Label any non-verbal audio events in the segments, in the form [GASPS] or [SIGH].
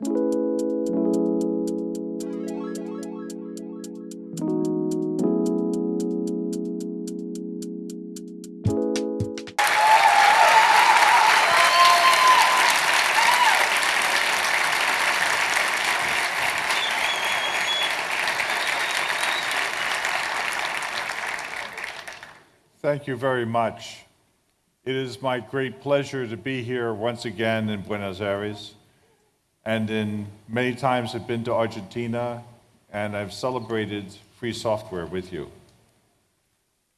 Thank you very much. It is my great pleasure to be here once again in Buenos Aires. And in many times I've been to Argentina and I've celebrated free software with you.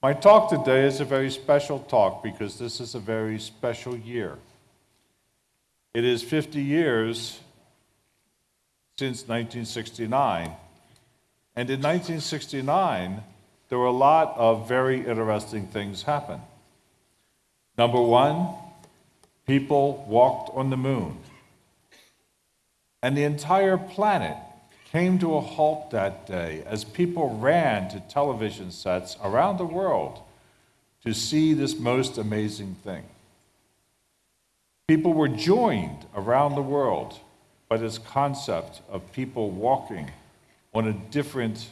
My talk today is a very special talk because this is a very special year. It is 50 years since 1969. And in 1969, there were a lot of very interesting things happen. Number one, people walked on the moon. And the entire planet came to a halt that day as people ran to television sets around the world to see this most amazing thing. People were joined around the world by this concept of people walking on a different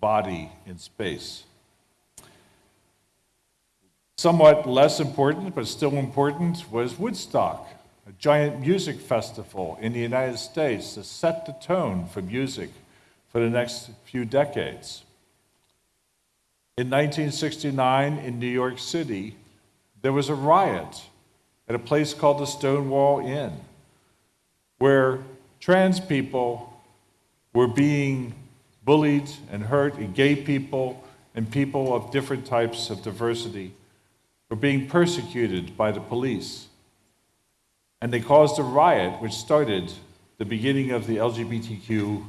body in space. Somewhat less important, but still important, was Woodstock, a giant music festival in the United States that set the tone for music for the next few decades. In 1969, in New York City, there was a riot at a place called the Stonewall Inn, where trans people were being bullied and hurt, and gay people and people of different types of diversity were being persecuted by the police. And they caused a riot which started the beginning of the LGBTQ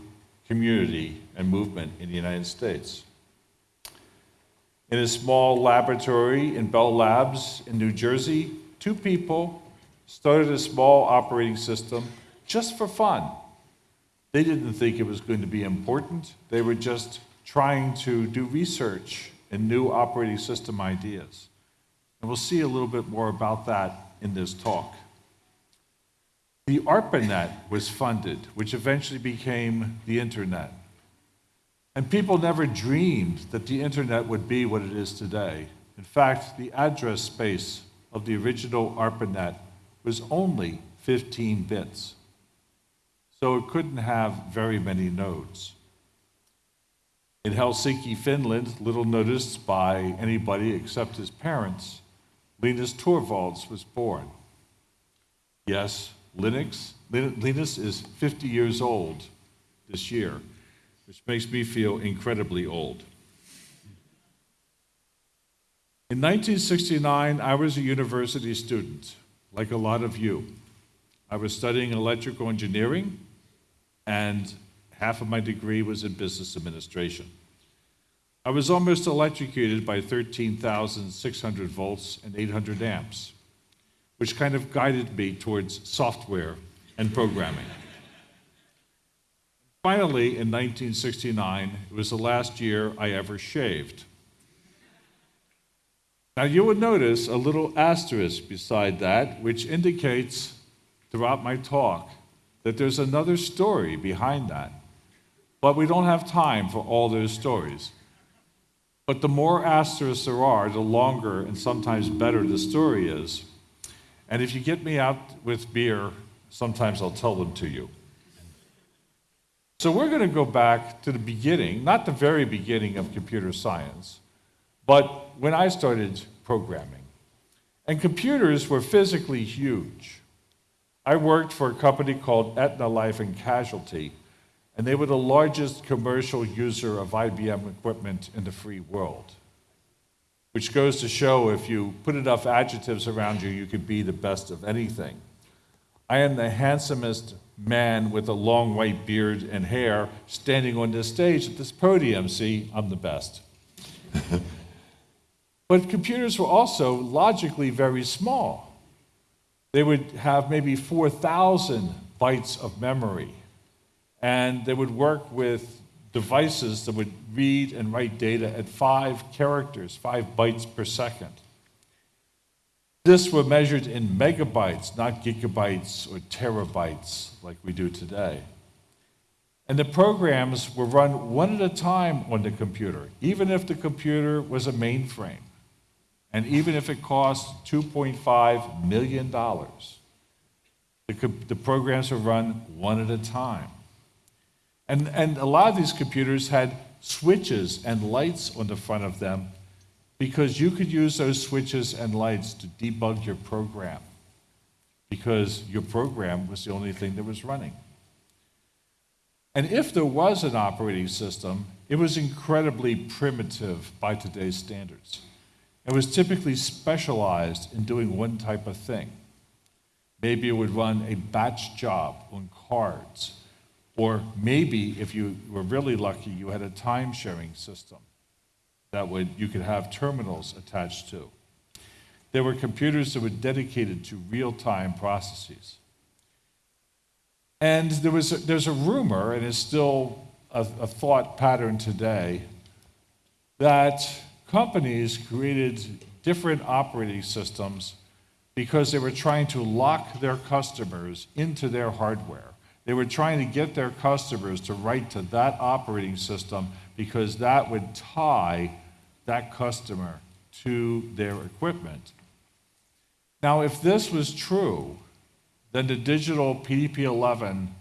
community and movement in the United States. In a small laboratory in Bell Labs in New Jersey, two people started a small operating system just for fun they didn't think it was going to be important. They were just trying to do research and new operating system ideas. And we'll see a little bit more about that in this talk. The ARPANET was funded, which eventually became the internet. And people never dreamed that the internet would be what it is today. In fact, the address space of the original ARPANET was only 15 bits so it couldn't have very many nodes. In Helsinki, Finland, little noticed by anybody except his parents, Linus Torvalds was born. Yes, Linux, Linus is 50 years old this year, which makes me feel incredibly old. In 1969, I was a university student, like a lot of you. I was studying electrical engineering and half of my degree was in business administration. I was almost electrocuted by 13,600 volts and 800 amps, which kind of guided me towards software and programming. Finally, in 1969, it was the last year I ever shaved. Now, you would notice a little asterisk beside that, which indicates throughout my talk that there's another story behind that. But we don't have time for all those stories. But the more asterisks there are, the longer and sometimes better the story is. And if you get me out with beer, sometimes I'll tell them to you. So we're going to go back to the beginning, not the very beginning of computer science, but when I started programming. And computers were physically huge. I worked for a company called Aetna Life and Casualty, and they were the largest commercial user of IBM equipment in the free world. Which goes to show if you put enough adjectives around you, you could be the best of anything. I am the handsomest man with a long white beard and hair standing on this stage at this podium. See, I'm the best. [LAUGHS] but computers were also logically very small. They would have maybe 4,000 bytes of memory, and they would work with devices that would read and write data at five characters, five bytes per second. This were measured in megabytes, not gigabytes or terabytes like we do today. And the programs were run one at a time on the computer, even if the computer was a mainframe, and even if it cost $2.5 million. The, the programs were run one at a time. And, and a lot of these computers had switches and lights on the front of them because you could use those switches and lights to debug your program because your program was the only thing that was running. And if there was an operating system, it was incredibly primitive by today's standards. It was typically specialized in doing one type of thing. Maybe it would run a batch job on cards. Or maybe, if you were really lucky, you had a time sharing system that would, you could have terminals attached to. There were computers that were dedicated to real time processes. And there was a, there's a rumor, and it's still a, a thought pattern today, that companies created different operating systems because they were trying to lock their customers into their hardware. They were trying to get their customers to write to that operating system because that would tie that customer to their equipment. Now, if this was true, then the digital PDP 11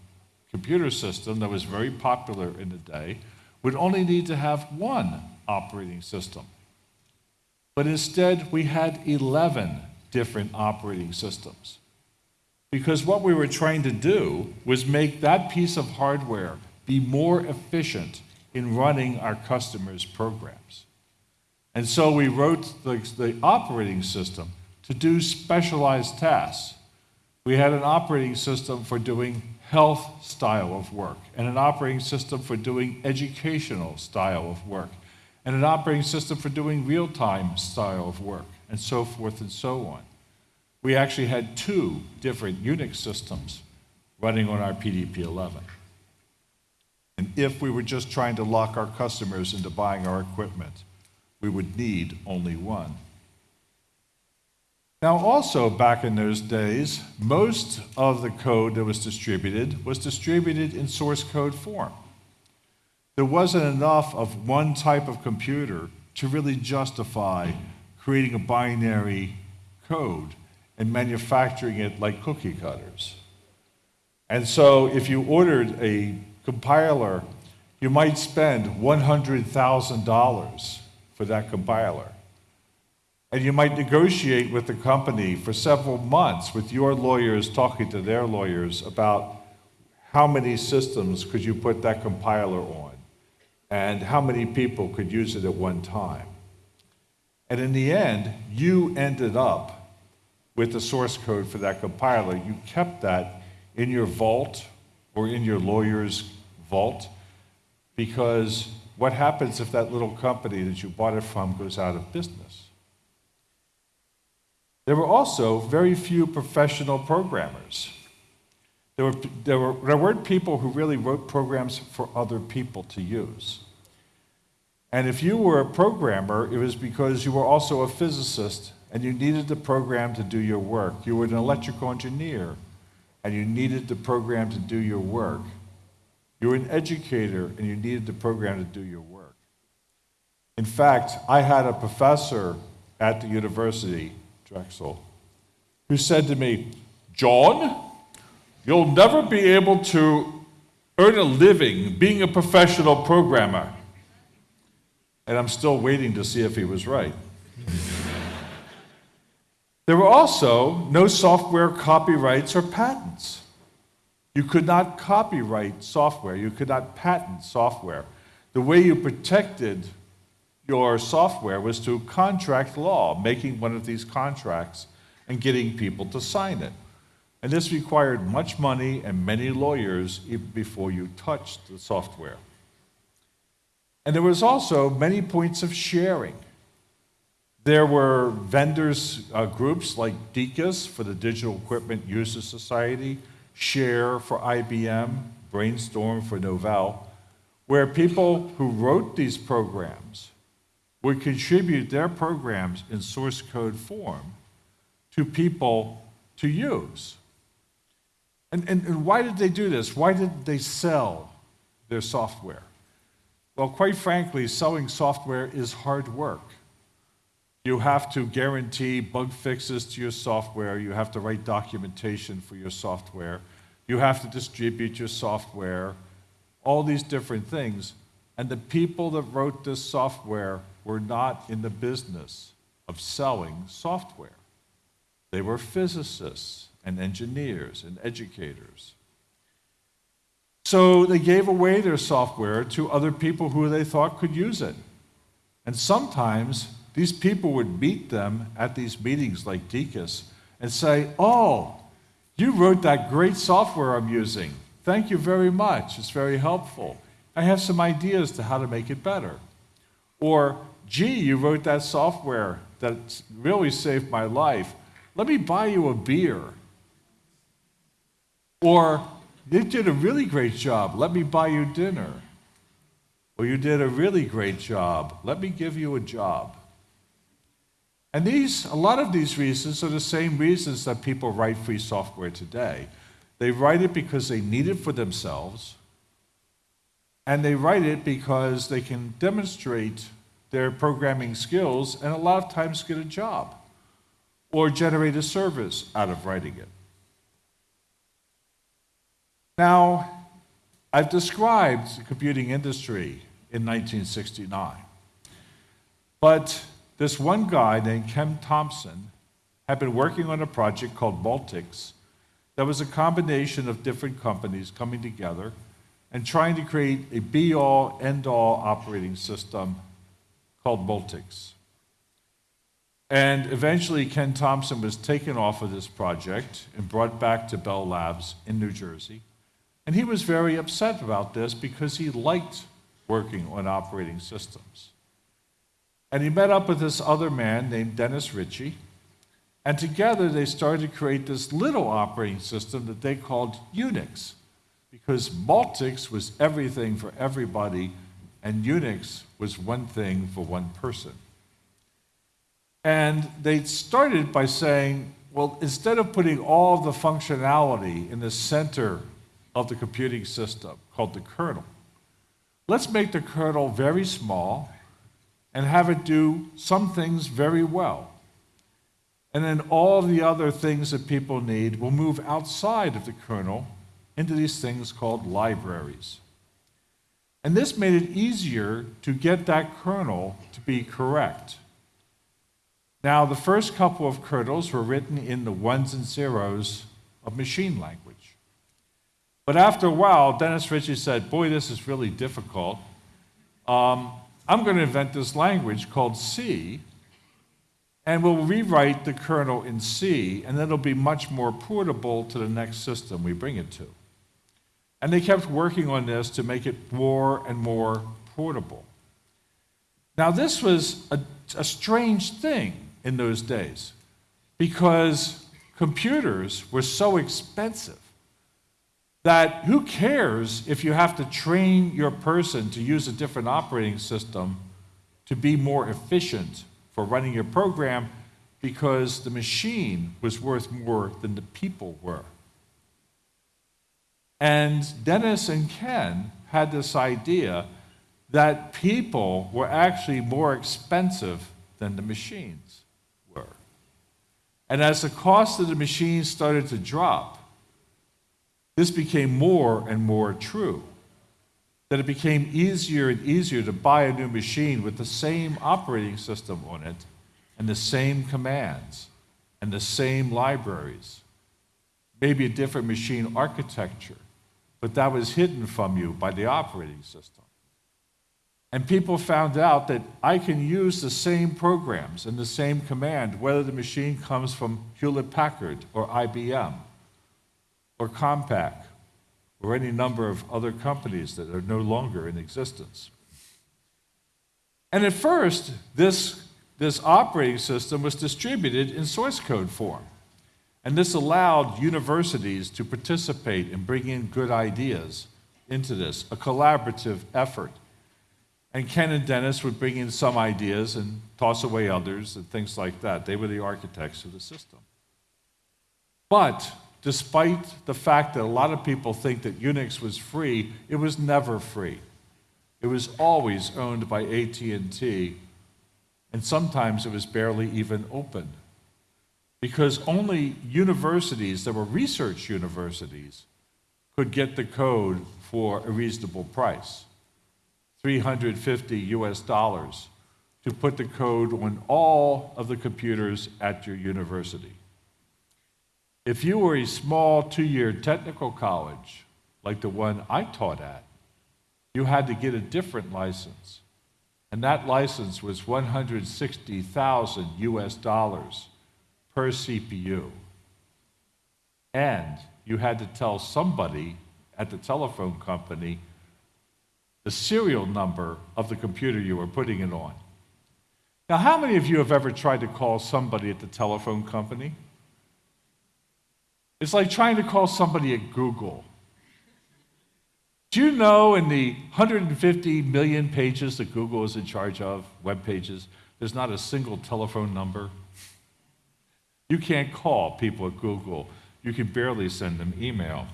computer system that was very popular in the day would only need to have one operating system. But instead, we had 11 different operating systems. Because what we were trying to do was make that piece of hardware be more efficient in running our customers' programs. And so we wrote the, the operating system to do specialized tasks we had an operating system for doing health style of work, and an operating system for doing educational style of work, and an operating system for doing real time style of work, and so forth and so on. We actually had two different Unix systems running on our PDP 11. And if we were just trying to lock our customers into buying our equipment, we would need only one. Now, also back in those days, most of the code that was distributed was distributed in source code form. There wasn't enough of one type of computer to really justify creating a binary code and manufacturing it like cookie cutters. And so, if you ordered a compiler, you might spend $100,000 for that compiler. And you might negotiate with the company for several months with your lawyers talking to their lawyers about how many systems could you put that compiler on and how many people could use it at one time. And in the end, you ended up with the source code for that compiler. You kept that in your vault or in your lawyer's vault because what happens if that little company that you bought it from goes out of business? There were also very few professional programmers. There, were, there, were, there weren't people who really wrote programs for other people to use. And if you were a programmer, it was because you were also a physicist and you needed the program to do your work. You were an electrical engineer and you needed the program to do your work. You were an educator and you needed the program to do your work. In fact, I had a professor at the university Drexel, who said to me, John, you'll never be able to earn a living being a professional programmer. And I'm still waiting to see if he was right. [LAUGHS] there were also no software copyrights or patents. You could not copyright software, you could not patent software. The way you protected your software was to contract law, making one of these contracts and getting people to sign it. And this required much money and many lawyers even before you touched the software. And there was also many points of sharing. There were vendors uh, groups like DECUS for the Digital Equipment Users Society, Share for IBM, Brainstorm for Novell, where people who wrote these programs would contribute their programs in source code form to people to use. And, and, and why did they do this? Why did they sell their software? Well, quite frankly, selling software is hard work. You have to guarantee bug fixes to your software. You have to write documentation for your software. You have to distribute your software, all these different things. And the people that wrote this software were not in the business of selling software. They were physicists and engineers and educators. So they gave away their software to other people who they thought could use it. And sometimes these people would meet them at these meetings like DECUS and say, Oh, you wrote that great software I'm using. Thank you very much. It's very helpful. I have some ideas to how to make it better. Or, gee, you wrote that software that really saved my life. Let me buy you a beer. Or, you did a really great job. Let me buy you dinner. Or, you did a really great job. Let me give you a job. And these, a lot of these reasons are the same reasons that people write free software today. They write it because they need it for themselves, and they write it because they can demonstrate their programming skills and a lot of times get a job or generate a service out of writing it. Now, I've described the computing industry in 1969, but this one guy named Ken Thompson had been working on a project called Multics that was a combination of different companies coming together and trying to create a be all, end all operating system called Multics. And eventually, Ken Thompson was taken off of this project and brought back to Bell Labs in New Jersey. And he was very upset about this because he liked working on operating systems. And he met up with this other man named Dennis Ritchie. And together they started to create this little operating system that they called Unix. Because Multics was everything for everybody, and Unix was one thing for one person. And they started by saying, well, instead of putting all the functionality in the center of the computing system, called the kernel, let's make the kernel very small and have it do some things very well. And then all the other things that people need will move outside of the kernel into these things called libraries. And this made it easier to get that kernel to be correct. Now, the first couple of kernels were written in the ones and zeros of machine language. But after a while, Dennis Ritchie said, Boy, this is really difficult. Um, I'm going to invent this language called C, and we'll rewrite the kernel in C, and it'll be much more portable to the next system we bring it to. And they kept working on this to make it more and more portable. Now, this was a, a strange thing in those days because computers were so expensive that who cares if you have to train your person to use a different operating system to be more efficient for running your program because the machine was worth more than the people were. And Dennis and Ken had this idea that people were actually more expensive than the machines were. And as the cost of the machines started to drop, this became more and more true. That it became easier and easier to buy a new machine with the same operating system on it, and the same commands, and the same libraries. Maybe a different machine architecture, but that was hidden from you by the operating system. And people found out that I can use the same programs and the same command, whether the machine comes from Hewlett Packard or IBM or Compaq or any number of other companies that are no longer in existence. And at first, this, this operating system was distributed in source code form. And this allowed universities to participate in bringing good ideas into this, a collaborative effort. And Ken and Dennis would bring in some ideas and toss away others and things like that. They were the architects of the system. But despite the fact that a lot of people think that Unix was free, it was never free. It was always owned by AT&T, and sometimes it was barely even open. Because only universities that were research universities could get the code for a reasonable price. 350 US dollars to put the code on all of the computers at your university. If you were a small two year technical college, like the one I taught at, you had to get a different license. And that license was 160,000 US dollars per CPU. And you had to tell somebody at the telephone company the serial number of the computer you were putting it on. Now, how many of you have ever tried to call somebody at the telephone company? It's like trying to call somebody at Google. Do you know in the 150 million pages that Google is in charge of, web pages, there's not a single telephone number? You can't call people at Google. You can barely send them email.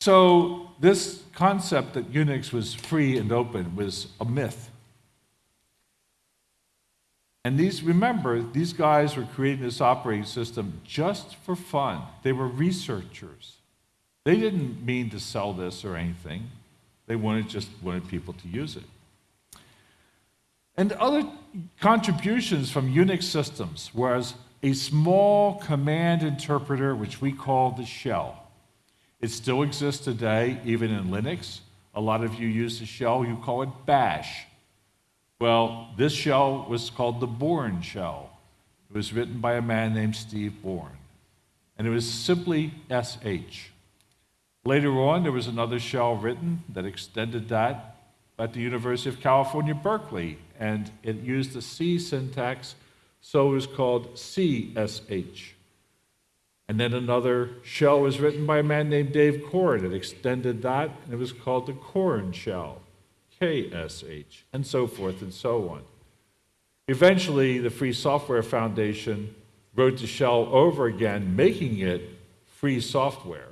So, this concept that Unix was free and open was a myth. And these, remember, these guys were creating this operating system just for fun. They were researchers. They didn't mean to sell this or anything. They wanted just wanted people to use it. And other contributions from Unix systems was a small command interpreter, which we call the shell. It still exists today, even in Linux. A lot of you use the shell, you call it bash. Well, this shell was called the Bourne shell. It was written by a man named Steve Bourne, and it was simply SH. Later on, there was another shell written that extended that at the University of California, Berkeley, and it used the C syntax, so it was called CSH. And then another shell was written by a man named Dave Korn. It extended that, and it was called the Korn shell. KSH, and so forth and so on. Eventually, the Free Software Foundation wrote the shell over again, making it free software.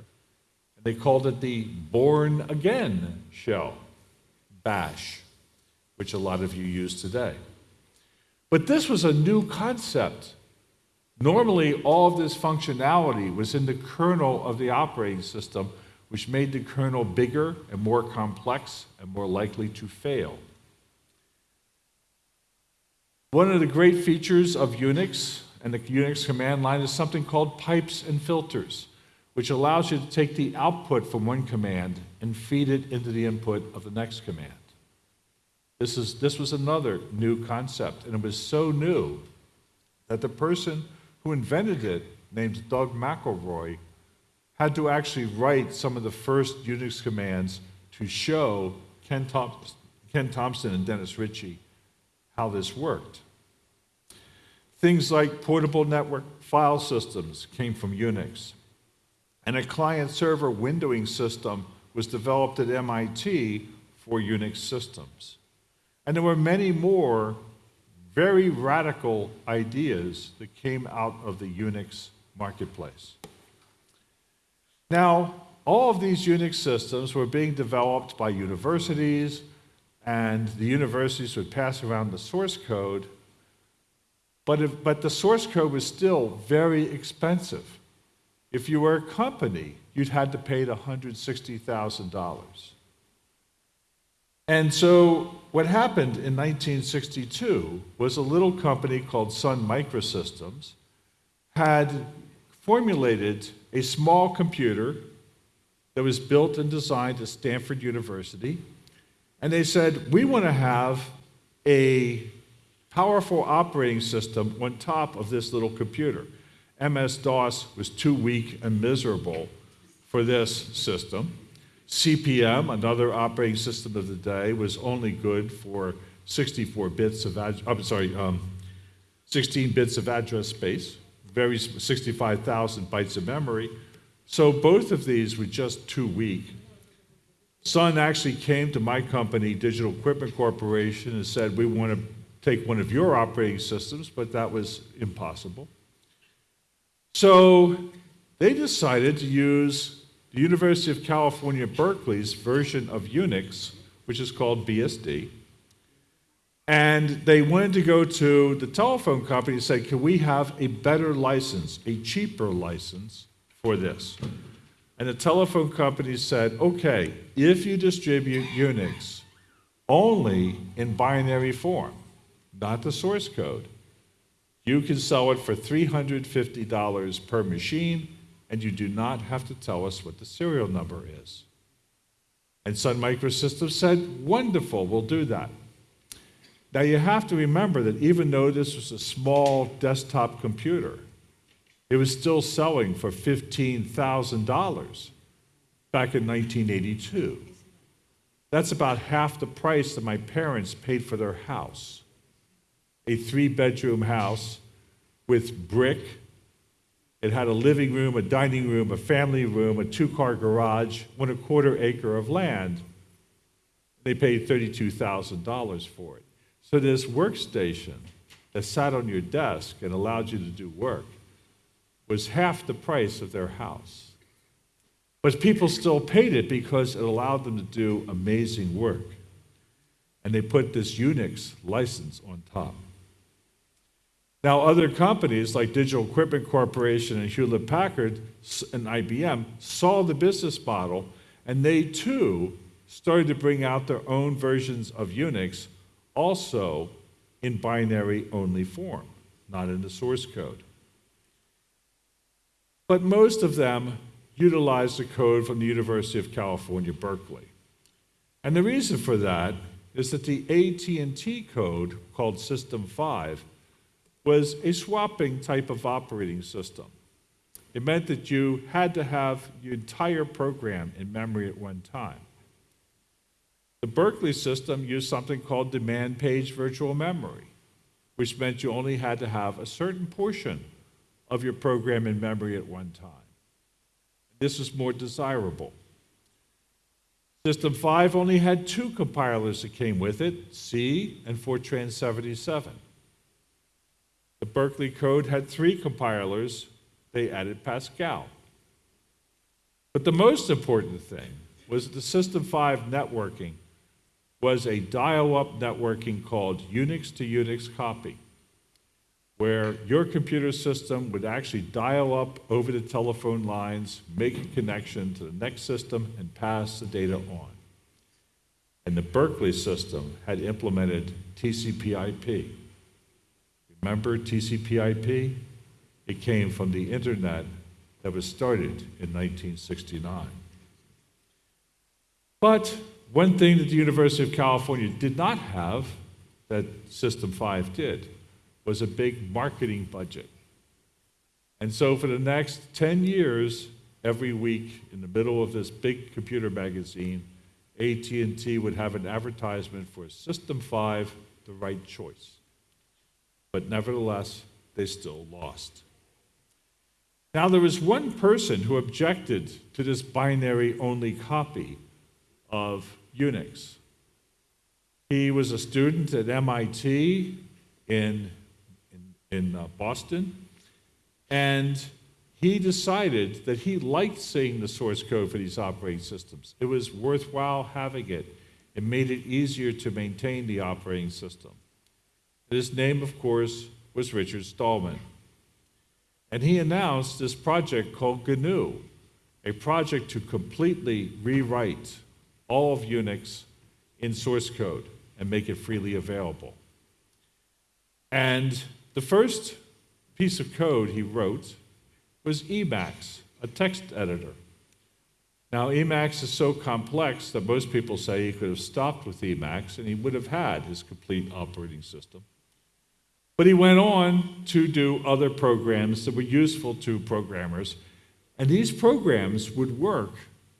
And they called it the Born Again shell, BASH, which a lot of you use today. But this was a new concept. Normally, all of this functionality was in the kernel of the operating system which made the kernel bigger and more complex and more likely to fail. One of the great features of Unix and the Unix command line is something called pipes and filters, which allows you to take the output from one command and feed it into the input of the next command. This, is, this was another new concept, and it was so new that the person who invented it, named Doug McIlroy, had to actually write some of the first Unix commands to show Ken, Ken Thompson and Dennis Ritchie how this worked. Things like portable network file systems came from Unix, and a client server windowing system was developed at MIT for Unix systems. And there were many more very radical ideas that came out of the Unix marketplace. Now, all of these Unix systems were being developed by universities, and the universities would pass around the source code, but, if, but the source code was still very expensive. If you were a company, you'd had to pay $160,000. And so what happened in 1962 was a little company called Sun Microsystems had formulated a small computer that was built and designed at Stanford University. And they said, we want to have a powerful operating system on top of this little computer. MS DOS was too weak and miserable for this system. CP/M, another operating system of the day, was only good for 64 bits of, I'm sorry, um, 16 bits of address space very 65,000 bytes of memory. So both of these were just too weak. Sun actually came to my company, Digital Equipment Corporation, and said, we want to take one of your operating systems, but that was impossible. So they decided to use the University of California, Berkeley's version of Unix, which is called BSD. And they wanted to go to the telephone company and say, can we have a better license, a cheaper license for this? And the telephone company said, okay, if you distribute Unix only in binary form, not the source code, you can sell it for $350 per machine, and you do not have to tell us what the serial number is. And Sun Microsystems said, wonderful, we'll do that. Now you have to remember that even though this was a small desktop computer, it was still selling for $15,000 back in 1982. That's about half the price that my parents paid for their house. A three bedroom house with brick. It had a living room, a dining room, a family room, a two car garage, one and a quarter acre of land. They paid $32,000 for it. So this workstation that sat on your desk and allowed you to do work was half the price of their house. But people still paid it because it allowed them to do amazing work. And they put this Unix license on top. Now, other companies like Digital Equipment Corporation and Hewlett Packard and IBM saw the business model, and they too started to bring out their own versions of Unix also in binary only form, not in the source code. But most of them utilize the code from the University of California, Berkeley. And the reason for that is that the AT&T code called System 5 was a swapping type of operating system. It meant that you had to have your entire program in memory at one time. The Berkeley system used something called demand page virtual memory, which meant you only had to have a certain portion of your program in memory at one time. This was more desirable. System 5 only had two compilers that came with it, C and Fortran 77. The Berkeley code had three compilers, they added Pascal. But the most important thing was the System 5 networking was a dial-up networking called Unix to Unix copy, where your computer system would actually dial up over the telephone lines, make a connection to the next system, and pass the data on. And the Berkeley system had implemented TCP/IP. Remember TCP/IP? It came from the internet that was started in 1969. But one thing that the University of California did not have, that System 5 did, was a big marketing budget. And so for the next 10 years, every week in the middle of this big computer magazine, AT&T would have an advertisement for System 5, the right choice. But nevertheless, they still lost. Now, there was one person who objected to this binary only copy of Unix. He was a student at MIT in, in, in uh, Boston, and he decided that he liked seeing the source code for these operating systems. It was worthwhile having it. It made it easier to maintain the operating system. His name, of course, was Richard Stallman. And he announced this project called GNU, a project to completely rewrite all of Unix in source code and make it freely available. And the first piece of code he wrote was Emacs, a text editor. Now, Emacs is so complex that most people say he could have stopped with Emacs and he would have had his complete operating system. But he went on to do other programs that were useful to programmers, and these programs would work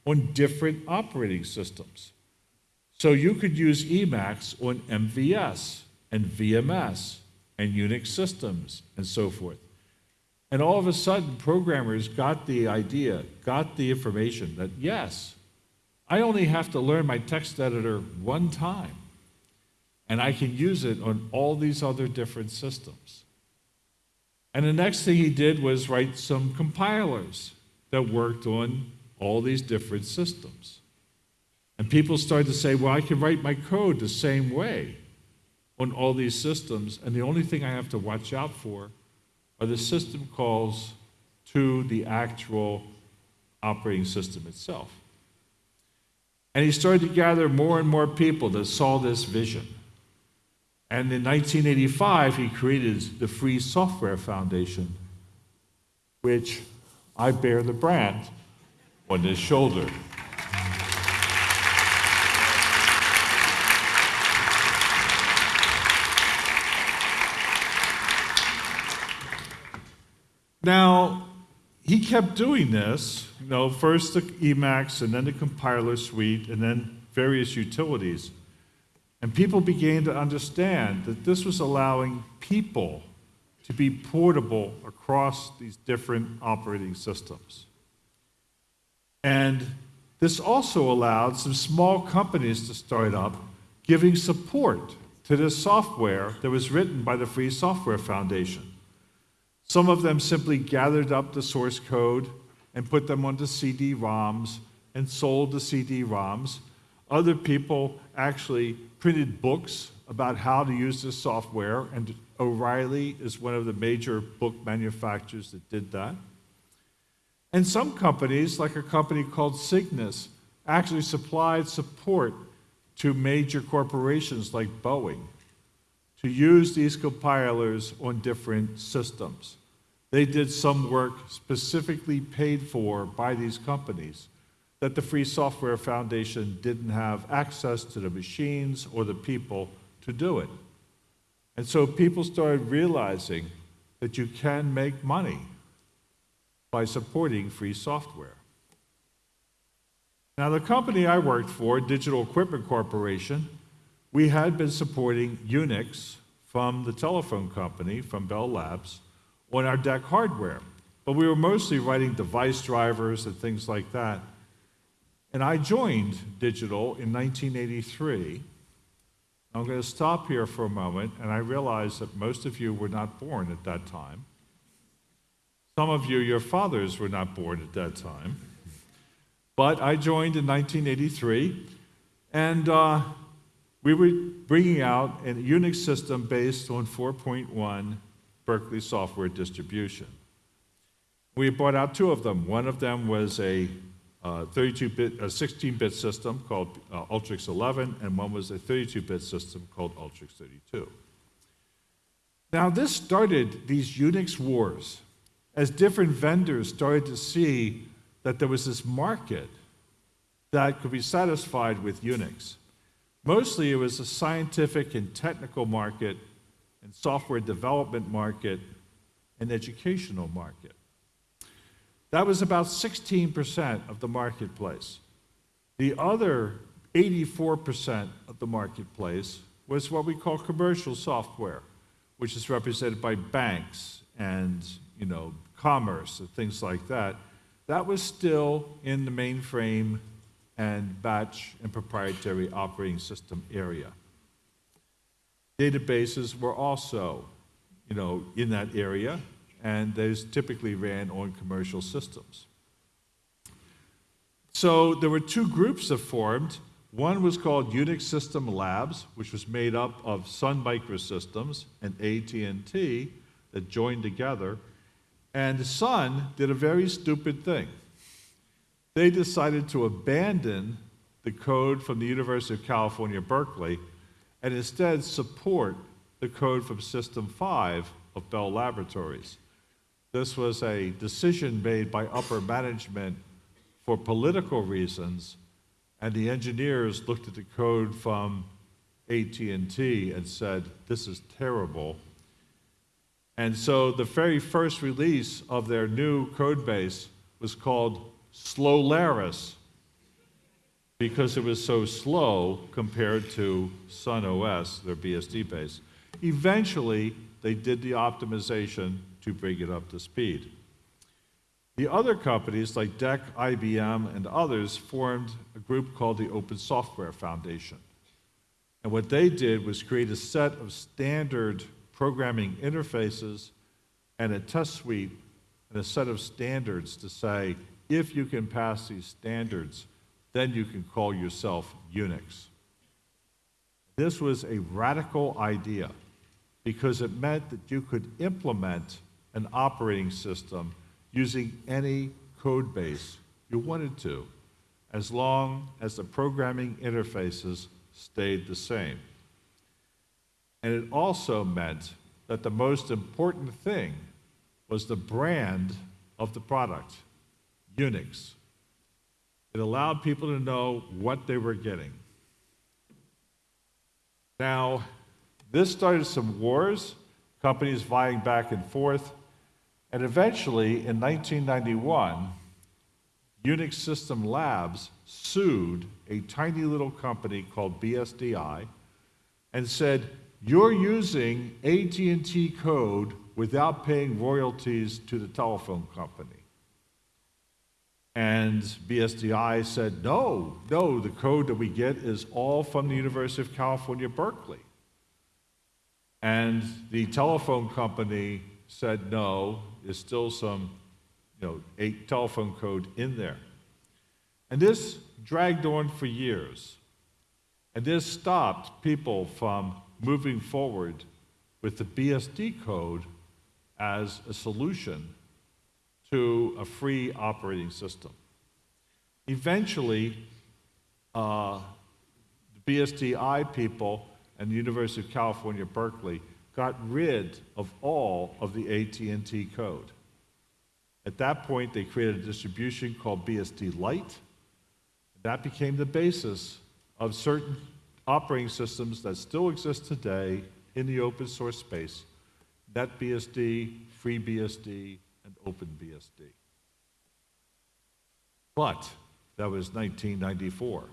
on different operating systems. So you could use Emacs on MVS and VMS and Unix systems and so forth. And all of a sudden, programmers got the idea, got the information that yes, I only have to learn my text editor one time, and I can use it on all these other different systems. And the next thing he did was write some compilers that worked on all these different systems. And people started to say, well, I can write my code the same way on all these systems, and the only thing I have to watch out for are the system calls to the actual operating system itself. And he started to gather more and more people that saw this vision. And in 1985, he created the Free Software Foundation, which I bear the brand on this shoulder. Now, he kept doing this, you know, first the Emacs and then the compiler suite and then various utilities. And people began to understand that this was allowing people to be portable across these different operating systems. And this also allowed some small companies to start up giving support to this software that was written by the Free Software Foundation. Some of them simply gathered up the source code and put them onto CD-ROMs and sold the CD-ROMs. Other people actually printed books about how to use this software, and O'Reilly is one of the major book manufacturers that did that. And some companies, like a company called Cygnus, actually supplied support to major corporations like Boeing to use these compilers on different systems. They did some work specifically paid for by these companies that the Free Software Foundation didn't have access to the machines or the people to do it. And so people started realizing that you can make money by supporting free software. Now, the company I worked for, Digital Equipment Corporation, we had been supporting Unix from the telephone company, from Bell Labs, on our DEC hardware. But we were mostly writing device drivers and things like that. And I joined Digital in 1983. I'm going to stop here for a moment, and I realize that most of you were not born at that time. Some of you, your fathers were not born at that time. But I joined in 1983, and uh, we were bringing out a Unix system based on 4.1 Berkeley software distribution. We brought out two of them. One of them was a 32-bit, a 16-bit system called uh, Ultrix 11, and one was a 32-bit system called Ultrix 32. Now, this started these Unix wars as different vendors started to see that there was this market that could be satisfied with Unix. Mostly it was a scientific and technical market and software development market and educational market. That was about 16% of the marketplace. The other 84% of the marketplace was what we call commercial software, which is represented by banks and you know, commerce and things like that. That was still in the mainframe and batch and proprietary operating system area. Databases were also, you know, in that area, and those typically ran on commercial systems. So there were two groups that formed. One was called Unix System Labs, which was made up of Sun Microsystems and AT&T that joined together. And the Sun did a very stupid thing. They decided to abandon the code from the University of California, Berkeley, and instead support the code from System 5 of Bell Laboratories. This was a decision made by upper management for political reasons, and the engineers looked at the code from AT&T and said, this is terrible. And so the very first release of their new code base was called Slowlaris because it was so slow compared to Sun OS, their BSD base. Eventually, they did the optimization to bring it up to speed. The other companies like DEC, IBM, and others formed a group called the Open Software Foundation. And what they did was create a set of standard programming interfaces and a test suite and a set of standards to say, if you can pass these standards, then you can call yourself Unix. This was a radical idea because it meant that you could implement an operating system using any code base you wanted to, as long as the programming interfaces stayed the same. And it also meant that the most important thing was the brand of the product, Unix. It allowed people to know what they were getting. Now, this started some wars, companies vying back and forth, and eventually in 1991, Unix System Labs sued a tiny little company called BSDI and said, "You're using AT&T code without paying royalties to the telephone company." And BSDI said, "No, no, the code that we get is all from the University of California, Berkeley." And the telephone company said, "No, there's still some, you know, a telephone code in there." And this dragged on for years. And this stopped people from moving forward with the BSD code as a solution to a free operating system. Eventually, uh, the BSDI people and the University of California, Berkeley got rid of all of the AT&T code. At that point, they created a distribution called BSD Lite. That became the basis of certain operating systems that still exist today in the open source space, NetBSD, FreeBSD, and OpenBSD. But that was 1994.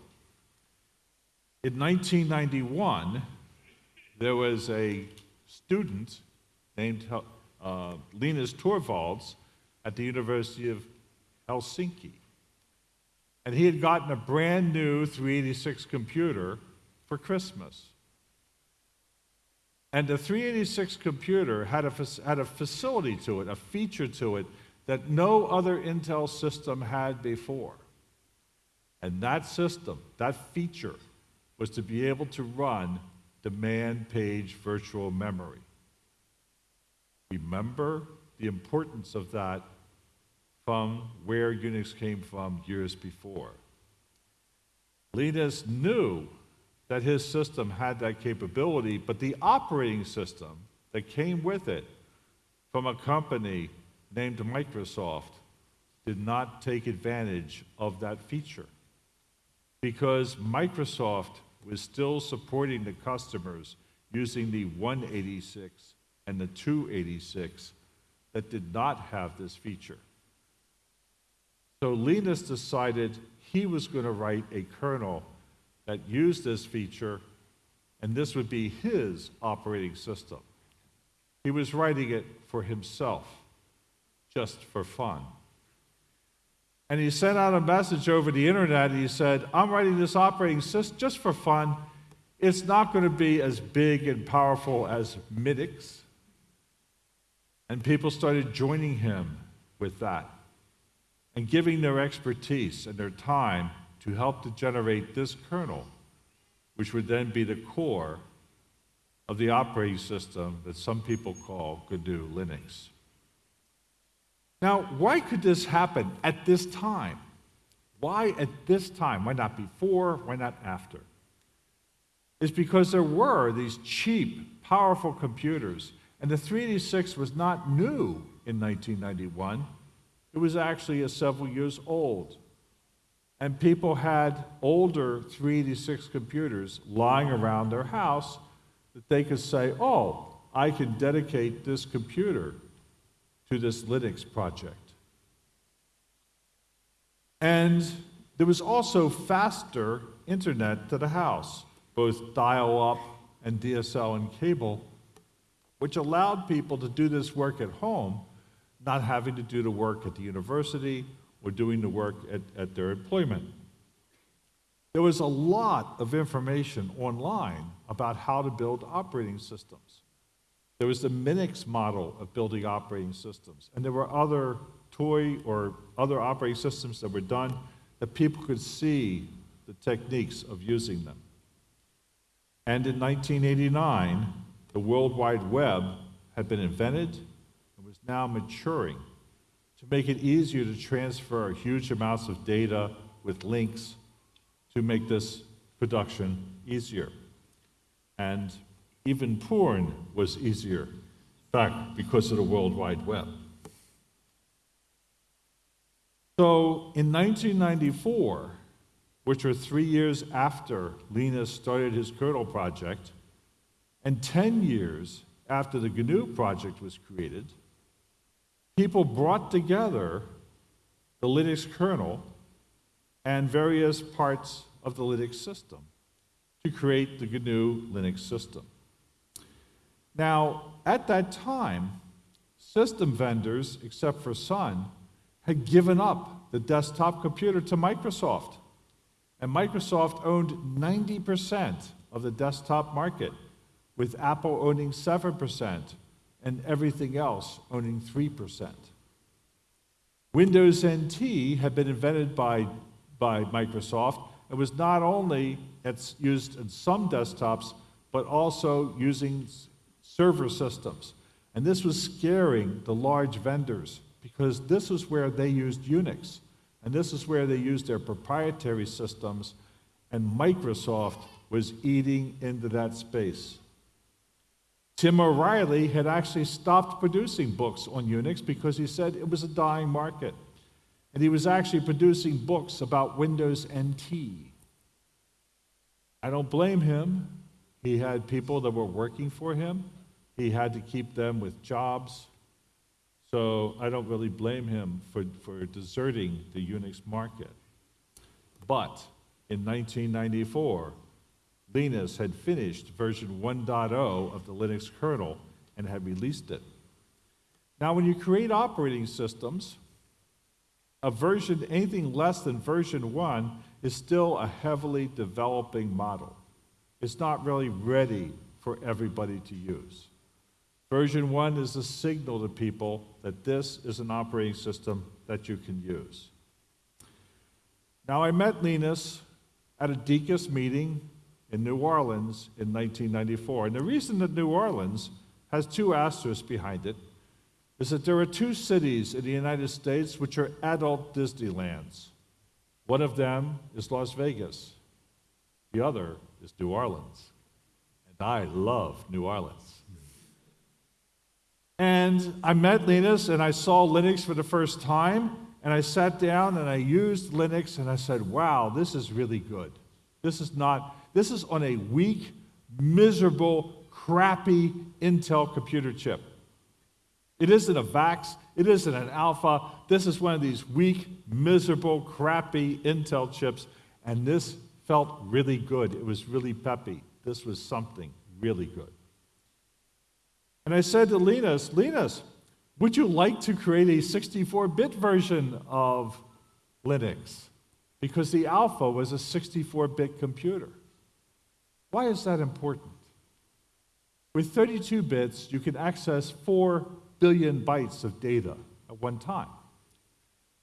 In 1991, there was a student named uh, Linus Torvalds at the University of Helsinki. And he had gotten a brand new 386 computer for Christmas. And the 386 computer had a, had a facility to it, a feature to it that no other Intel system had before. And that system, that feature, was to be able to run demand page virtual memory. Remember the importance of that from where Unix came from years before. Linus knew that his system had that capability, but the operating system that came with it from a company named Microsoft did not take advantage of that feature because Microsoft was still supporting the customers using the 186 and the 286 that did not have this feature. So Linus decided he was going to write a kernel that used this feature, and this would be his operating system. He was writing it for himself, just for fun. And he sent out a message over the internet, and he said, I'm writing this operating system just for fun. It's not going to be as big and powerful as Minix. And people started joining him with that and giving their expertise and their time to help to generate this kernel, which would then be the core of the operating system that some people call GNU Linux. Now, why could this happen at this time? Why at this time? Why not before? Why not after? It's because there were these cheap, powerful computers, and the 386 was not new in 1991. It was actually a several years old. And people had older 386 computers lying around their house that they could say, oh, I can dedicate this computer to this Linux project. And there was also faster internet to the house, both dial up and DSL and cable, which allowed people to do this work at home, not having to do the work at the university or doing the work at, at their employment. There was a lot of information online about how to build operating systems. There was the Minix model of building operating systems, and there were other toy or other operating systems that were done that people could see the techniques of using them. And in 1989, the World Wide Web had been invented and was now maturing to make it easier to transfer huge amounts of data with links to make this production easier. And even porn was easier, in fact, because of the World Wide Web. So in 1994, which were three years after Linus started his kernel project, and 10 years after the GNU project was created, people brought together the Linux kernel and various parts of the Linux system to create the GNU Linux system. Now, at that time, system vendors, except for Sun, had given up the desktop computer to Microsoft. And Microsoft owned 90% of the desktop market, with Apple owning 7% and everything else owning 3%. Windows NT had been invented by, by Microsoft and was not only used in some desktops, but also using server systems. And this was scaring the large vendors because this was where they used Unix. And this is where they used their proprietary systems, and Microsoft was eating into that space. Tim O'Reilly had actually stopped producing books on Unix because he said it was a dying market. And he was actually producing books about Windows NT. I don't blame him. He had people that were working for him, he had to keep them with jobs. So I don't really blame him for, for deserting the Unix market. But in 1994, Linus had finished version 1.0 of the Linux kernel and had released it. Now, when you create operating systems, a version, anything less than version 1, is still a heavily developing model. It's not really ready for everybody to use. Version 1 is a signal to people that this is an operating system that you can use. Now, I met Linus at a DECUS meeting in New Orleans in 1994. And the reason that New Orleans has two asterisks behind it is that there are two cities in the United States which are adult Disneylands. One of them is Las Vegas, the other is New Orleans. And I love New Orleans. And I met Linus and I saw Linux for the first time. And I sat down and I used Linux and I said, wow, this is really good. This is not, this is on a weak, miserable, crappy Intel computer chip. It isn't a VAX, it isn't an Alpha. This is one of these weak, miserable, crappy Intel chips. And this felt really good. It was really peppy. This was something really good. And I said to Linus, Linus, would you like to create a 64 bit version of Linux? Because the Alpha was a 64 bit computer. Why is that important? With 32 bits, you can access 4 billion bytes of data at one time.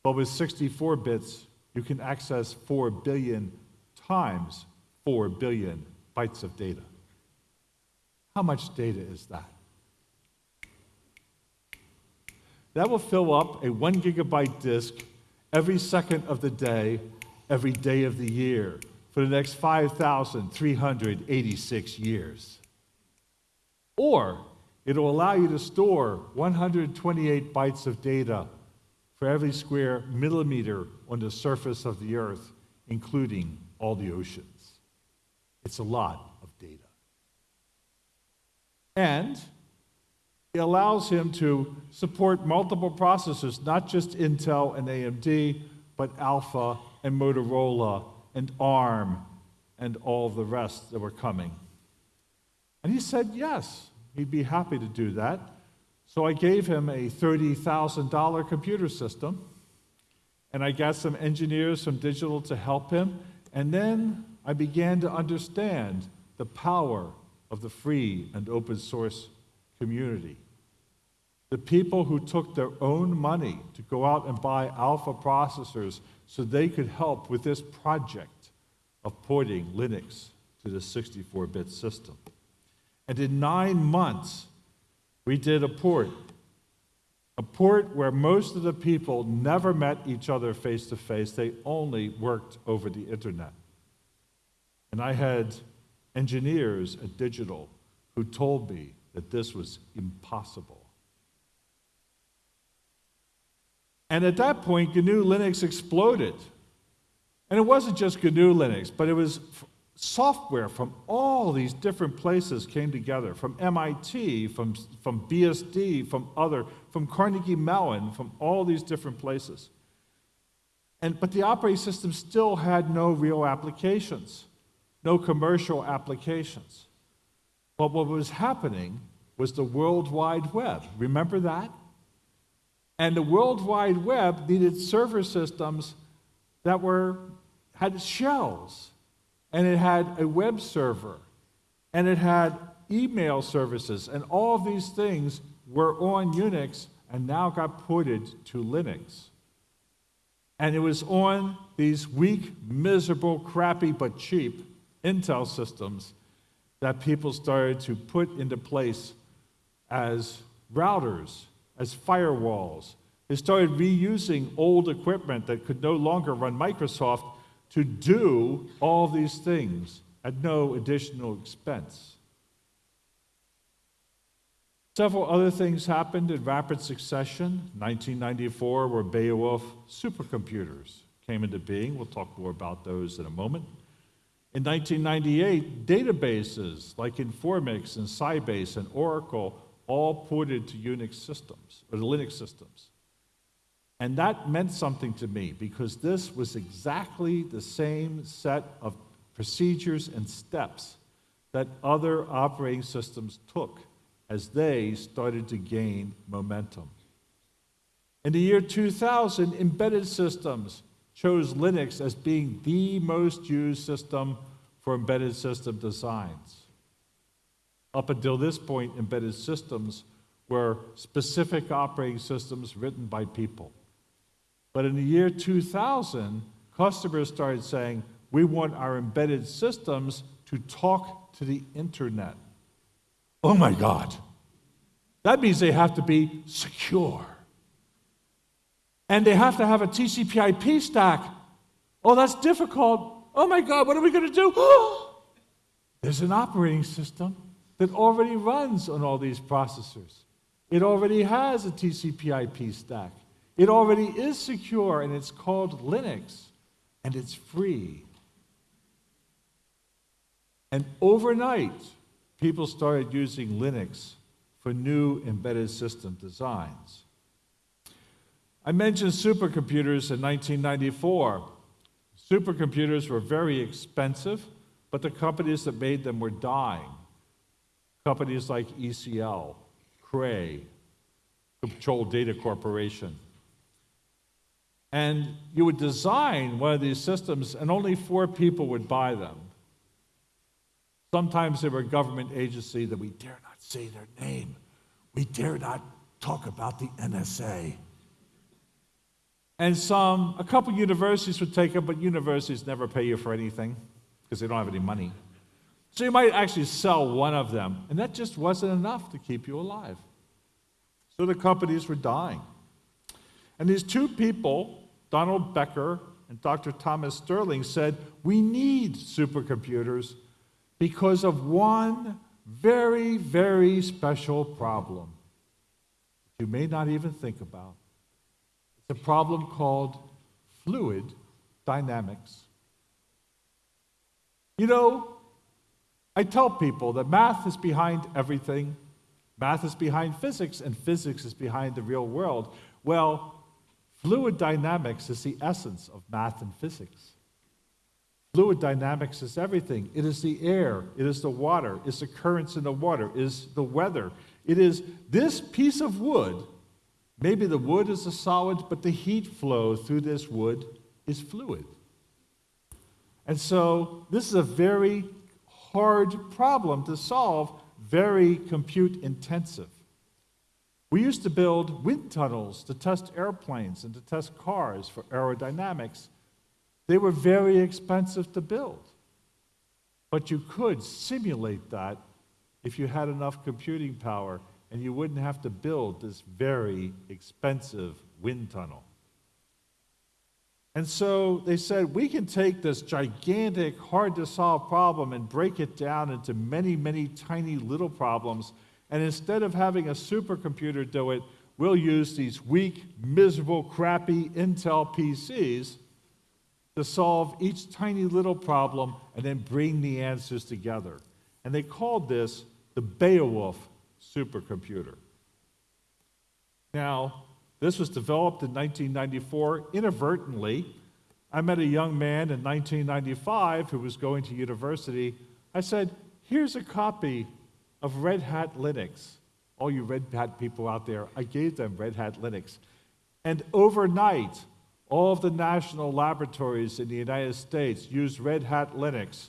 But with 64 bits, you can access 4 billion times 4 billion bytes of data. How much data is that? That will fill up a one gigabyte disk every second of the day, every day of the year, for the next 5,386 years. Or it'll allow you to store 128 bytes of data for every square millimeter on the surface of the earth, including all the oceans. It's a lot of data. And it allows him to support multiple processors, not just Intel and AMD, but Alpha and Motorola and ARM and all the rest that were coming. And he said yes, he'd be happy to do that. So I gave him a $30,000 computer system, and I got some engineers from Digital to help him, and then I began to understand the power of the free and open source community. The people who took their own money to go out and buy alpha processors so they could help with this project of porting Linux to the 64 bit system. And in nine months, we did a port. A port where most of the people never met each other face to face, they only worked over the internet. And I had engineers at Digital who told me that this was impossible. And at that point, GNU Linux exploded. And it wasn't just GNU Linux, but it was software from all these different places came together from MIT, from, from BSD, from other, from Carnegie Mellon, from all these different places. And, but the operating system still had no real applications, no commercial applications. But what was happening was the World Wide Web. Remember that? And the World Wide Web needed server systems that were, had shells, and it had a web server, and it had email services, and all of these things were on Unix and now got ported to Linux. And it was on these weak, miserable, crappy, but cheap Intel systems that people started to put into place as routers, as firewalls. They started reusing old equipment that could no longer run Microsoft to do all these things at no additional expense. Several other things happened in rapid succession. 1994, where Beowulf supercomputers came into being. We'll talk more about those in a moment. In 1998, databases like Informix and Sybase and Oracle all ported to Unix systems, or Linux systems. And that meant something to me because this was exactly the same set of procedures and steps that other operating systems took as they started to gain momentum. In the year 2000, embedded systems chose Linux as being the most used system for embedded system designs. Up until this point, embedded systems were specific operating systems written by people. But in the year 2000, customers started saying, we want our embedded systems to talk to the internet. Oh my God. That means they have to be secure. And they have to have a TCP IP stack. Oh, that's difficult. Oh my God, what are we going to do? [GASPS] There's an operating system that already runs on all these processors. It already has a TCP IP stack. It already is secure, and it's called Linux, and it's free. And overnight, people started using Linux for new embedded system designs. I mentioned supercomputers in 1994. Supercomputers were very expensive, but the companies that made them were dying. Companies like ECL, Cray, Control Data Corporation. And you would design one of these systems, and only four people would buy them. Sometimes they were a government agency that we dare not say their name. We dare not talk about the NSA. And some, a couple universities would take them, but universities never pay you for anything because they don't have any money. So you might actually sell one of them, and that just wasn't enough to keep you alive. So the companies were dying. And these two people, Donald Becker and Dr. Thomas Sterling, said, We need supercomputers because of one very, very special problem you may not even think about. It's a problem called fluid dynamics. You know, I tell people that math is behind everything. Math is behind physics, and physics is behind the real world. Well, fluid dynamics is the essence of math and physics. Fluid dynamics is everything. It is the air, it is the water, it's the currents in the water, it is the weather. It is this piece of wood. Maybe the wood is a solid, but the heat flow through this wood is fluid. And so this is a very hard problem to solve, very compute intensive. We used to build wind tunnels to test airplanes and to test cars for aerodynamics. They were very expensive to build. But you could simulate that if you had enough computing power and you wouldn't have to build this very expensive wind tunnel. And so they said, we can take this gigantic, hard to solve problem and break it down into many, many tiny little problems. And instead of having a supercomputer do it, we'll use these weak, miserable, crappy Intel PCs to solve each tiny little problem and then bring the answers together. And they called this the Beowulf supercomputer. Now, this was developed in 1994 inadvertently. I met a young man in 1995 who was going to university. I said, Here's a copy of Red Hat Linux. All you Red Hat people out there, I gave them Red Hat Linux. And overnight, all of the national laboratories in the United States used Red Hat Linux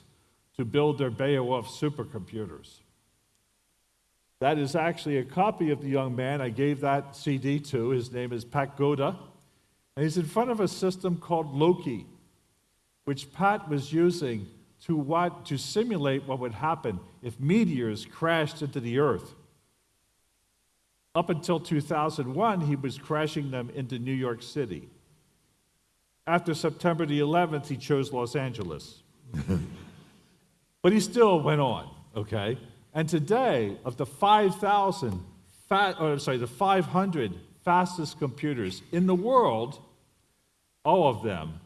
to build their Beowulf supercomputers. That is actually a copy of the young man I gave that CD to. His name is Pat Goda. And he's in front of a system called Loki, which Pat was using to, what, to simulate what would happen if meteors crashed into the Earth. Up until 2001, he was crashing them into New York City. After September the 11th, he chose Los Angeles. [LAUGHS] but he still went on, okay? And today, of the 5,000, or sorry, the 500 fastest computers in the world, all of them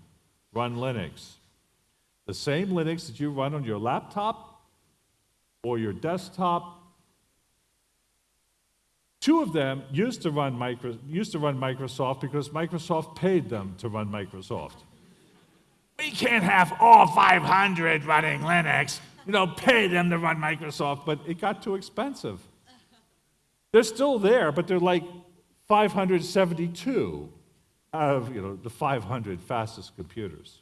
run Linux. The same Linux that you run on your laptop or your desktop. Two of them used to run, micro, used to run Microsoft because Microsoft paid them to run Microsoft. We can't have all 500 running Linux you know, pay them to run Microsoft, but it got too expensive. They're still there, but they're like 572 out of you know, the 500 fastest computers.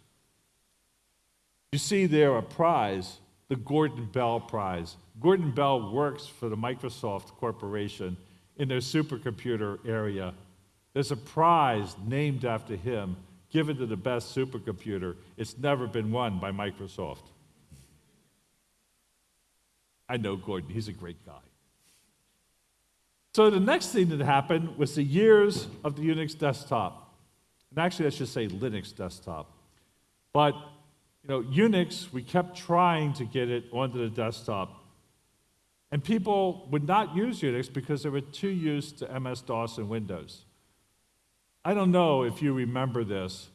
You see there a prize, the Gordon Bell Prize. Gordon Bell works for the Microsoft Corporation in their supercomputer area. There's a prize named after him given to the best supercomputer. It's never been won by Microsoft. I know Gordon, he's a great guy. So the next thing that happened was the years of the Unix desktop. And actually, I should say Linux desktop. But you know, Unix, we kept trying to get it onto the desktop. And people would not use Unix because they were too used to MS-DOS and Windows. I don't know if you remember this,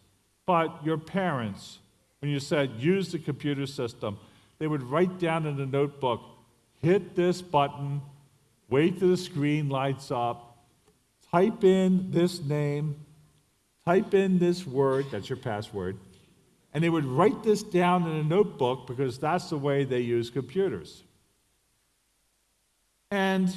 but your parents, when you said use the computer system, they would write down in a notebook, hit this button, wait till the screen lights up, type in this name, type in this word, that's your password, and they would write this down in a notebook because that's the way they use computers. And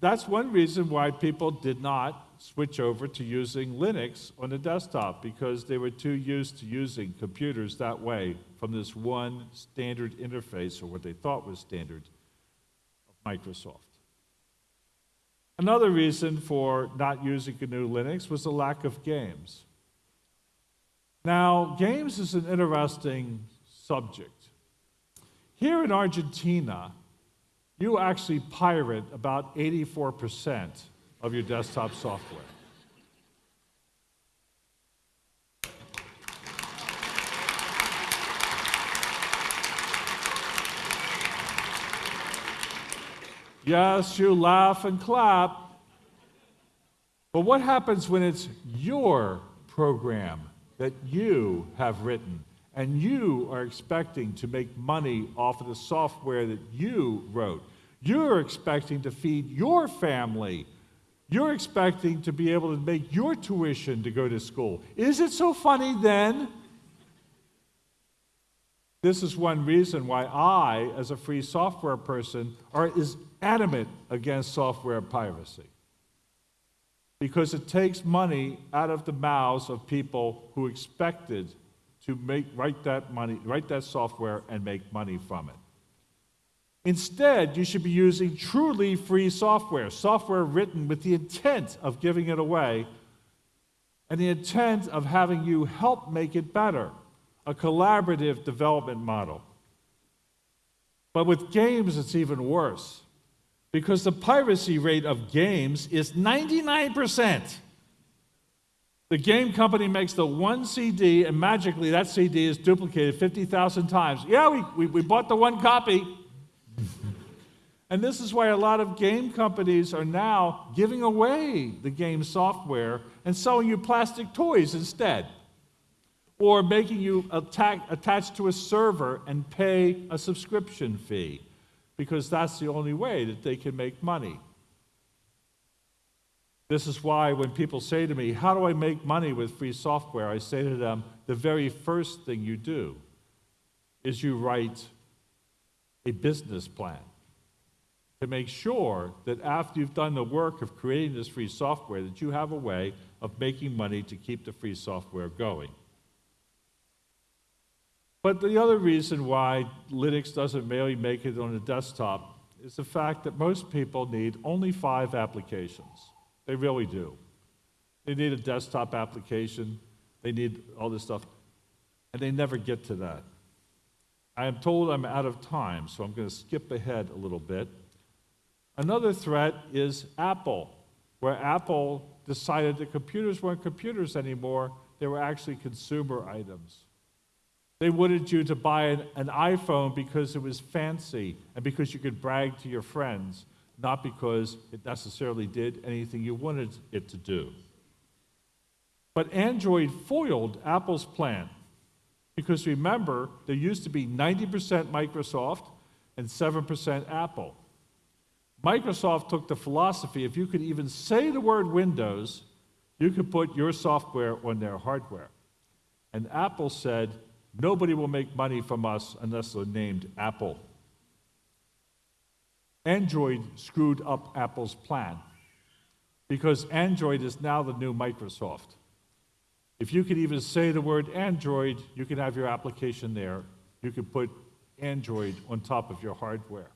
that's one reason why people did not switch over to using Linux on the desktop because they were too used to using computers that way from this one standard interface or what they thought was standard Microsoft. Another reason for not using GNU Linux was the lack of games. Now, games is an interesting subject. Here in Argentina, you actually pirate about 84% of your desktop software. Yes, you laugh and clap. But what happens when it's your program that you have written and you are expecting to make money off of the software that you wrote? You're expecting to feed your family. You're expecting to be able to make your tuition to go to school. Is it so funny then? This is one reason why I, as a free software person, are, is adamant against software piracy. Because it takes money out of the mouths of people who expected to make, write that money, write that software and make money from it. Instead, you should be using truly free software, software written with the intent of giving it away and the intent of having you help make it better, a collaborative development model. But with games, it's even worse because the piracy rate of games is 99%. The game company makes the one CD, and magically that CD is duplicated 50,000 times. Yeah, we, we, we bought the one copy. [LAUGHS] and this is why a lot of game companies are now giving away the game software and selling you plastic toys instead. Or making you attack, attached to a server and pay a subscription fee because that's the only way that they can make money. This is why when people say to me, How do I make money with free software? I say to them, The very first thing you do is you write a business plan to make sure that after you've done the work of creating this free software that you have a way of making money to keep the free software going. But the other reason why Linux doesn't really make it on a desktop is the fact that most people need only five applications. They really do. They need a desktop application, they need all this stuff, and they never get to that. I am told I'm out of time, so I'm going to skip ahead a little bit. Another threat is Apple, where Apple decided that computers weren't computers anymore, they were actually consumer items. They wanted you to buy an, an, iPhone because it was fancy and because you could brag to your friends not because it necessarily did anything you wanted it to do. But Android foiled Apple's plan because remember, there used to be 90% Microsoft and 7% Apple. Microsoft took the philosophy if you could even say the word Windows, you could put your software on their hardware. And Apple said, nobody will make money from us unless they're named Apple. Android screwed up Apple's plan because Android is now the new Microsoft. If you could even say the word Android, you can have your application there. You can put Android on top of your hardware.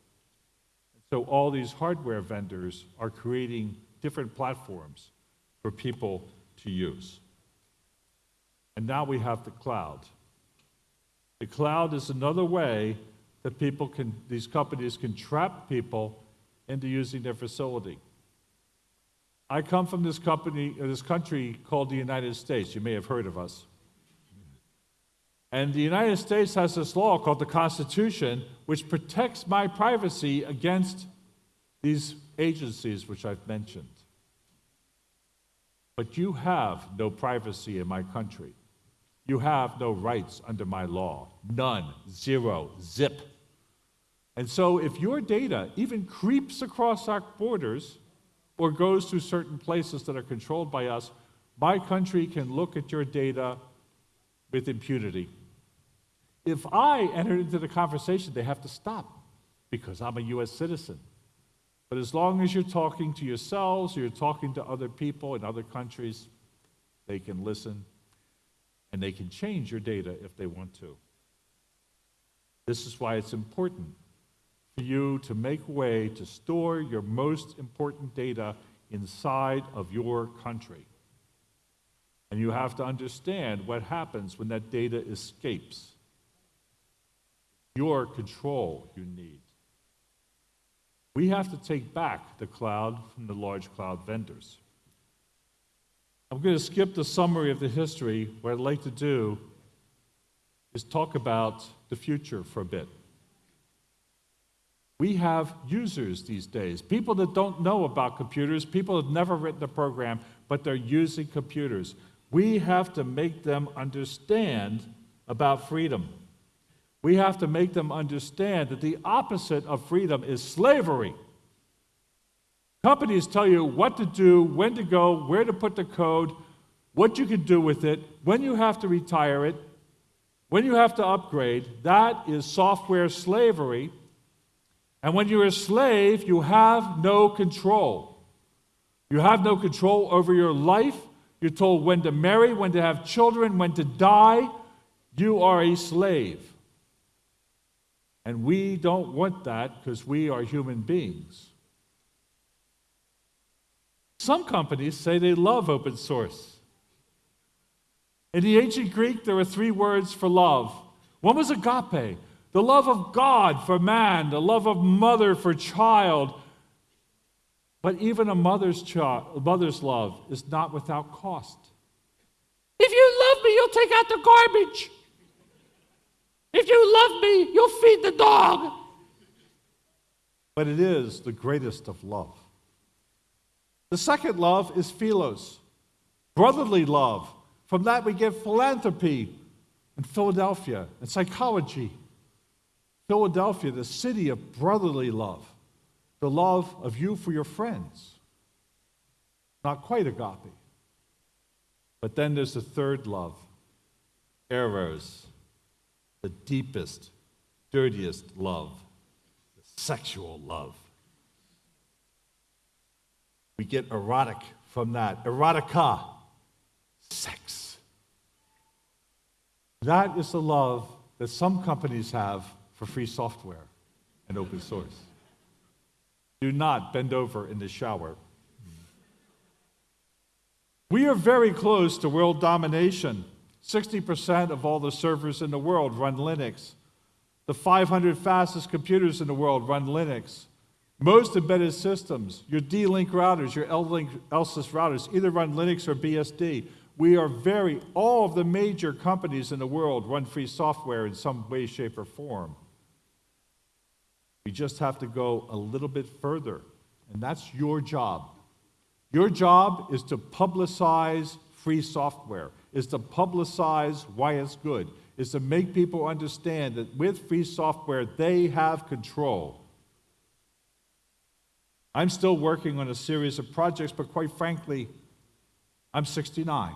So all these hardware vendors are creating different platforms for people to use. And now we have the cloud. The cloud is another way that people can, these companies can trap people into using their facility. I come from this company, uh, this country called the United States. You may have heard of us. And the United States has this law called the Constitution, which protects my privacy against these agencies which I've mentioned. But you have no privacy in my country. You have no rights under my law. None. Zero. Zip. And so if your data even creeps across our borders or goes to certain places that are controlled by us, my country can look at your data with impunity. If I enter into the conversation, they have to stop because I'm a US citizen. But as long as you're talking to yourselves or you're talking to other people in other countries, they can listen and they can change your data if they want to. This is why it's important for you to make a way to store your most important data inside of your country. And you have to understand what happens when that data escapes. Your control you need. We have to take back the cloud from the large cloud vendors. I'm going to skip the summary of the history. What I'd like to do is talk about the future for a bit. We have users these days, people that don't know about computers, people that have never written a program, but they're using computers. We have to make them understand about freedom. We have to make them understand that the opposite of freedom is slavery. Companies tell you what to do, when to go, where to put the code, what you can do with it, when you have to retire it, when you have to upgrade. That is software slavery. And when you're a slave, you have no control. You have no control over your life. You're told when to marry, when to have children, when to die. You are a slave. And we don't want that because we are human beings. Some companies say they love open source. In the ancient Greek, there were three words for love. One was agape, the love of God for man, the love of mother for child. But even a mother's, child, mother's love is not without cost. If you love me, you'll take out the garbage. If you love me, you'll feed the dog. But it is the greatest of love. The second love is philos, brotherly love. From that, we get philanthropy and Philadelphia and psychology. Philadelphia, the city of brotherly love, the love of you for your friends. Not quite agape. But then there's the third love, eros, the deepest, dirtiest love, the sexual love. We get erotic from that. Erotica, sex. That is the love that some companies have for free software and open source. Do not bend over in the shower. We are very close to world domination. 60% of all the servers in the world run Linux. The 500 fastest computers in the world run Linux. Most embedded systems, your D-Link routers, your L-Link Linksys routers, either run Linux or BSD. We are very, all of the major companies in the world run free software in some way, shape, or form. We just have to go a little bit further, and that's your job. Your job is to publicize free software, is to publicize why it's good, is to make people understand that with free software, they have control. I'm still working on a series of projects, but quite frankly, I'm 69.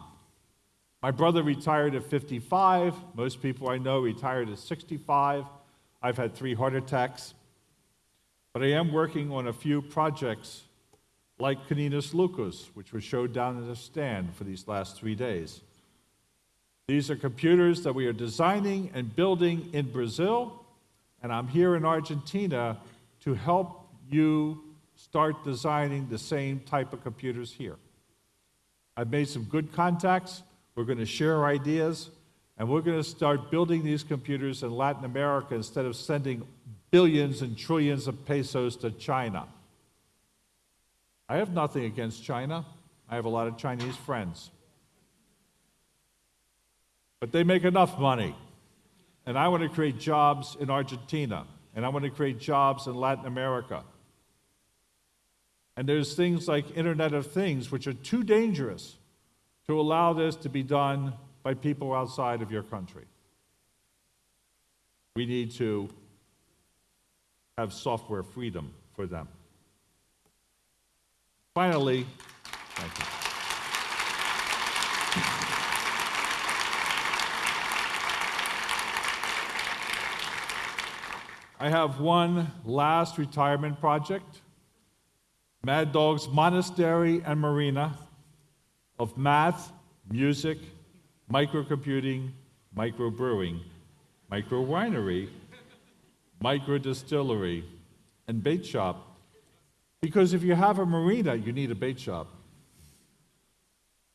My brother retired at 55. Most people I know retired at 65. I've had three heart attacks. But I am working on a few projects like Caninos Loucos, which was showed down in the stand for these last three days. These are computers that we are designing and building in Brazil, and I'm here in Argentina to help you start designing the same type of computers here. I've made some good contacts. We're going to share ideas, and we're going to start building these computers in Latin America instead of sending billions and trillions of pesos to China. I have nothing against China. I have a lot of Chinese friends. But they make enough money. And I want to create jobs in Argentina, and I want to create jobs in Latin America. And there's things like Internet of Things, which are too dangerous to allow this to be done by people outside of your country. We need to have software freedom for them. Finally, thank you. I have one last retirement project Mad Dog's Monastery and Marina of math, music, microcomputing, microbrewing, micro winery, micro distillery, and bait shop. Because if you have a marina, you need a bait shop.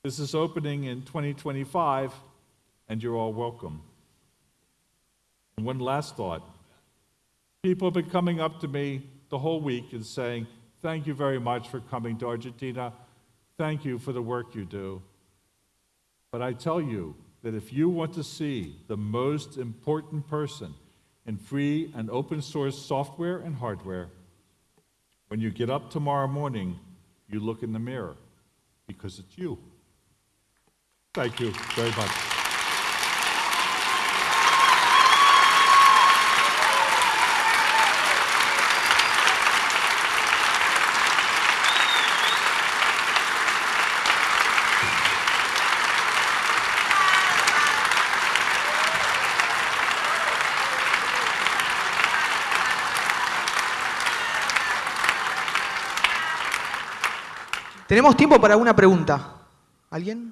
This is opening in 2025, and you're all welcome. And one last thought. People have been coming up to me the whole week and saying, Thank you very much for coming to Argentina. Thank you for the work you do. But I tell you that if you want to see the most important person in free and open source software and hardware, when you get up tomorrow morning, you look in the mirror because it's you. Thank you very much. Tenemos tiempo para una pregunta. ¿Alguien?